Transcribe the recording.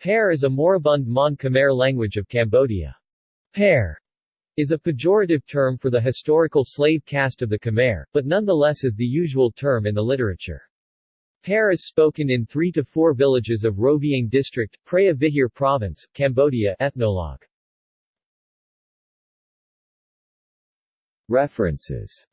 Pear is a moribund Mon Khmer language of Cambodia. Pear is a pejorative term for the historical slave caste of the Khmer, but nonetheless is the usual term in the literature. Pear is spoken in three to four villages of Rovieng District, Preah Vihear Province, Cambodia Ethnologue. References